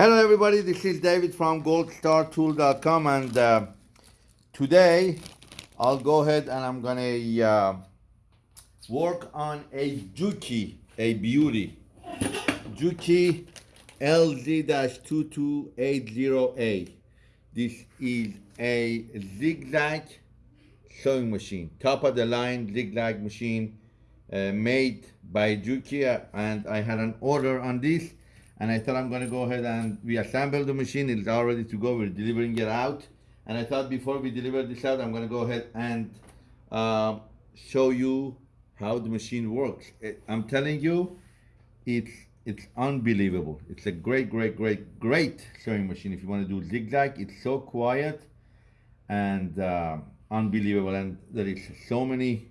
Hello everybody, this is David from goldstartool.com and uh, today I'll go ahead and I'm gonna uh, work on a Juki, a beauty. Juki LZ-2280A. This is a zigzag sewing machine, top of the line zigzag machine uh, made by Juki and I had an order on this and I thought I'm gonna go ahead and we assembled the machine, it's all ready to go, we're delivering it out. And I thought before we deliver this out, I'm gonna go ahead and uh, show you how the machine works. It, I'm telling you, it's it's unbelievable. It's a great, great, great, great sewing machine. If you want to do zigzag, it's so quiet and uh, unbelievable. And there is so many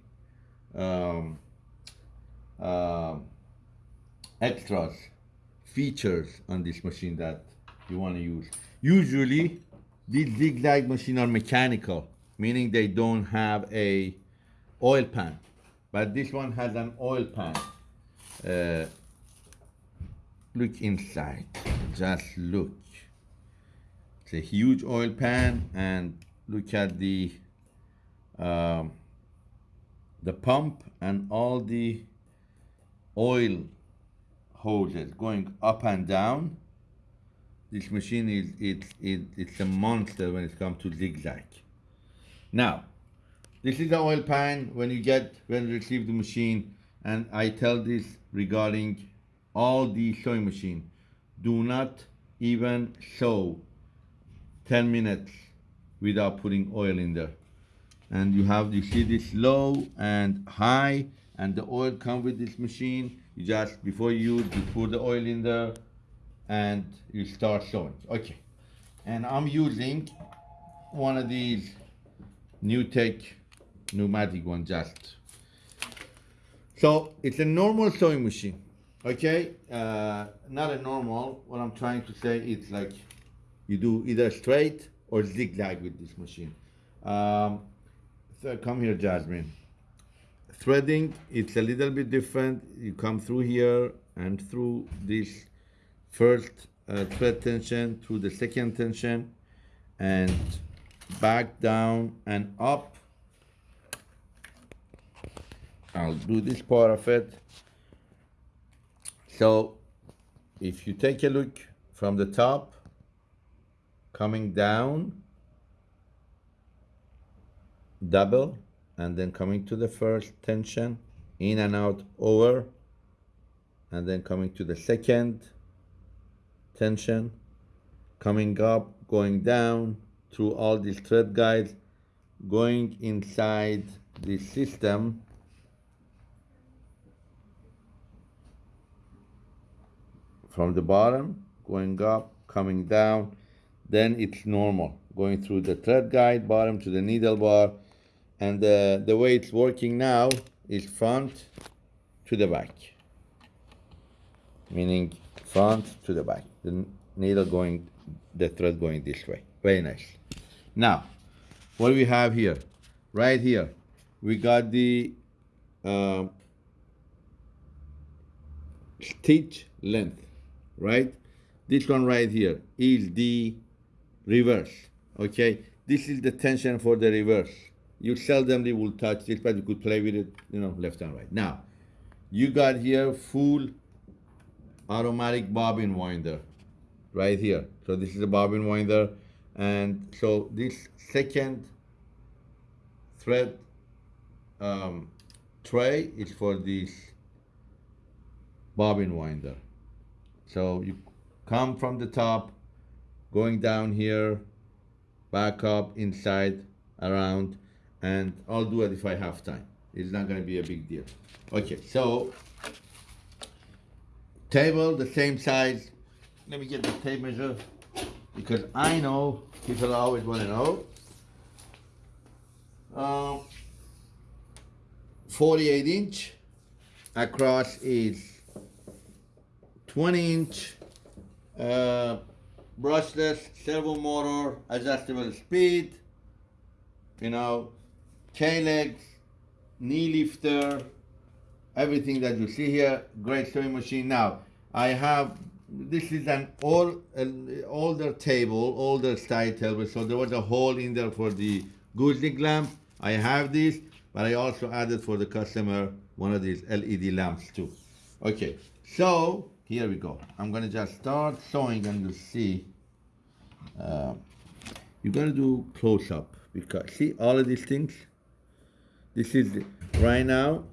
um, uh, extras features on this machine that you want to use. Usually, these zigzag machines are mechanical, meaning they don't have a oil pan. But this one has an oil pan. Uh, look inside, just look. It's a huge oil pan and look at the um, the pump and all the oil hoses going up and down. This machine is it's it, it's a monster when it comes to zigzag. Now, this is the oil pan when you get when you receive the machine, and I tell this regarding all the sewing machine. Do not even sew 10 minutes without putting oil in there. And you have you see this low and high, and the oil come with this machine you just, before you you pour the oil in there and you start sewing. Okay. And I'm using one of these new tech pneumatic one just. So it's a normal sewing machine, okay? Uh, not a normal, what I'm trying to say is like you do either straight or zigzag with this machine. Um, so come here, Jasmine threading it's a little bit different. You come through here and through this first uh, thread tension through the second tension and back down and up. I'll do this part of it. So if you take a look from the top coming down double and then coming to the first tension in and out over and then coming to the second tension coming up going down through all these thread guides going inside the system. From the bottom going up coming down then it's normal. Going through the thread guide bottom to the needle bar and uh, the way it's working now is front to the back. Meaning front to the back. The needle going the thread going this way. Very nice. Now what we have here? Right here we got the uh, stitch length right? This one right here is the reverse okay? This is the tension for the reverse you seldomly will touch this, but you could play with it, you know, left and right. Now, you got here full automatic bobbin winder right here. So this is a bobbin winder. And so this second thread um, tray is for this bobbin winder. So you come from the top, going down here, back up, inside, around, and I'll do it if I have time. It's not gonna be a big deal. Okay, so table the same size. Let me get the tape measure because I know people always want to know. Um, 48 inch across is 20 inch uh, brushless servo motor adjustable speed you know K-legs, knee lifter, everything that you see here, great sewing machine. Now, I have this is an old, an older table, older style table. So there was a hole in there for the gooseneck lamp. I have this, but I also added for the customer one of these LED lamps too. Okay, so here we go. I'm gonna just start sewing and you'll see. Uh, you're gonna do close up because see all of these things. This is right now.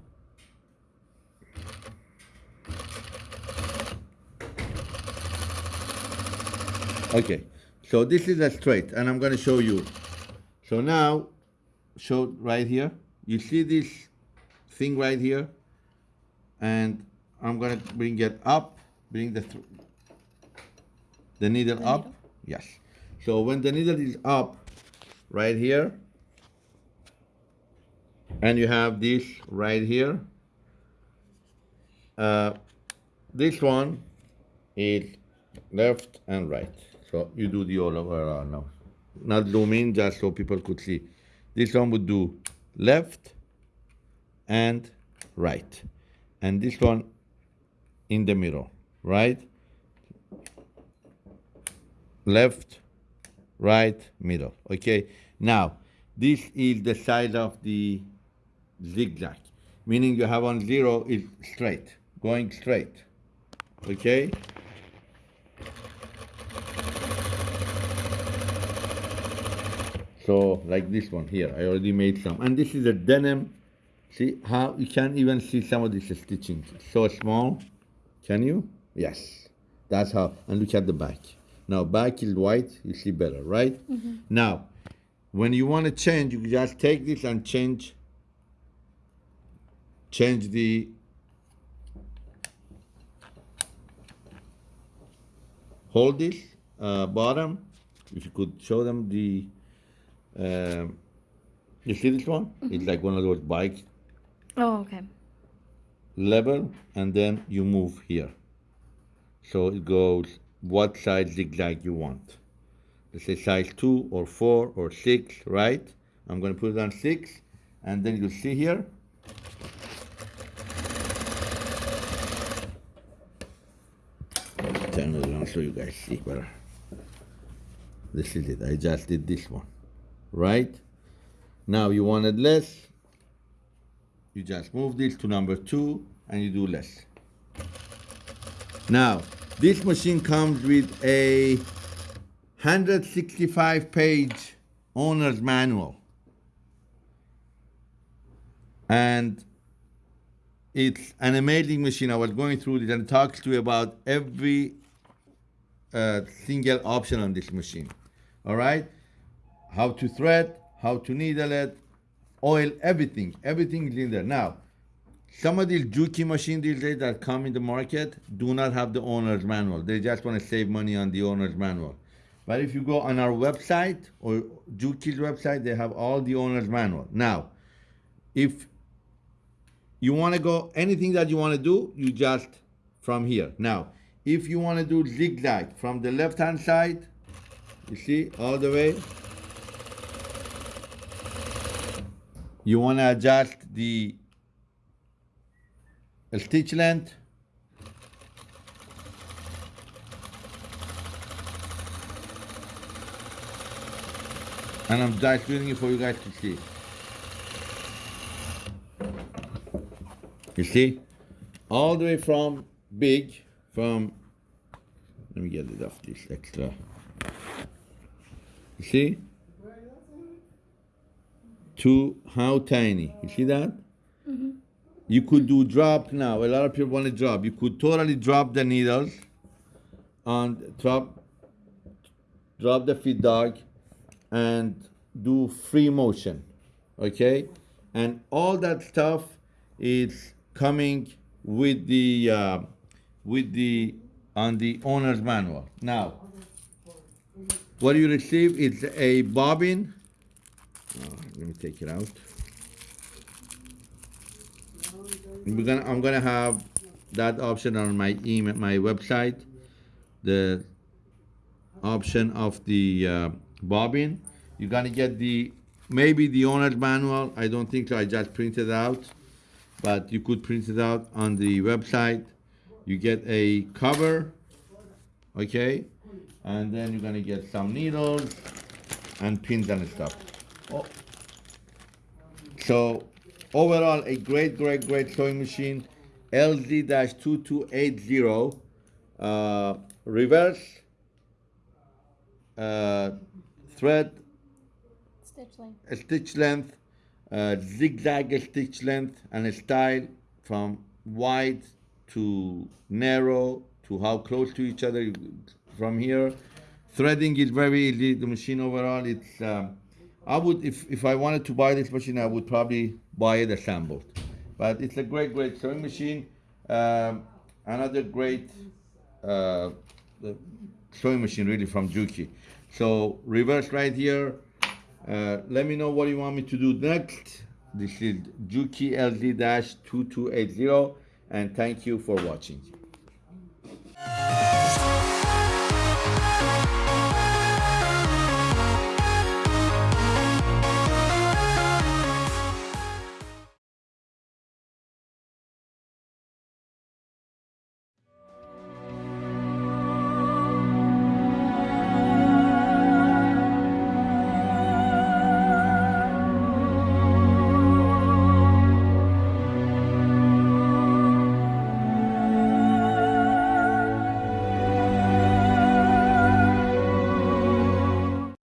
Okay, so this is a straight, and I'm gonna show you. So now, show right here. You see this thing right here, and I'm gonna bring it up. Bring the th- the needle up. Yes. So when the needle is up, right here, and you have this right here. Uh, this one is left and right. So you do the all over now. Not zoom in just so people could see. This one would do left and right. And this one in the middle, right? Left, right, middle. Okay. Now, this is the size of the zigzag, meaning you have on zero is straight, going straight. Okay. So like this one here, I already made some. And this is a denim. See how you can't even see some of this stitching. It's so small. Can you? Yes. That's how. And look at the back. Now back is white. You see better, right? Mm-hmm. Now, when you want to change, you just take this and change. Change the hold this uh, bottom. If you could show them the, um, you see this one? It's like one of those bikes Oh, okay. level, and then you move here. So it goes what size zigzag you want. Let's say size two or four or six, right? I'm gonna put it on six, and then you see here. It so you guys see better. Uh, this is it. I just did this one, right? Now you wanted less. You just move this to number two, and you do less. Now, this machine comes with a 165 page owner's manual. And it's an amazing machine. I was going through this and it talks to you about every uh, single option on this machine. All right? How to thread, how to needle it, oil, everything. Everything is in there. Now, some of these Juki machines these days that come in the market do not have the owner's manual. They just want to save money on the owner's manual. But if you go on our website or Juki's website, they have all the owner's manual. Now, if you want to go anything that you want to do, you just from here. Now, if you want to do zigzag from the left hand side, you see all the way. You want to adjust the stitch length. And I'm just doing it for you guys to see. You see? All the way from big, from, let me get rid of this extra. You see? To how tiny. You see that? You could do drop now. A lot of people want to drop. You could totally drop the needles and drop drop the feed dog and do free motion. Okay? And all that stuff is coming with the uh, with the on the owner's manual. Now, what you receive is a bobbin. Uh, let me take it out. We're gonna, I'm gonna have that option on my email, my website, the option of the uh, bobbin. You're gonna get the maybe the owner's manual. I don't think so. I just printed out, but you could print it out on the website. You get a cover okay? And then you're gonna get some needles and pins and stuff. Oh. So overall, a great, great, great sewing machine, LZ-2280, uh, reverse uh, thread Stitch length. stitch length, uh, zigzag stitch length, and a style from wide to narrow to how close to each other from here. Threading is very easy. The machine overall, it's. Um, I would, if if I wanted to buy this machine, I would probably buy it assembled. But it's a great, great sewing machine. Um, another great uh, sewing machine, really from Juki. So reverse right here. Uh, let me know what you want me to do next. This is Juki LZ-2280 and thank you for watching.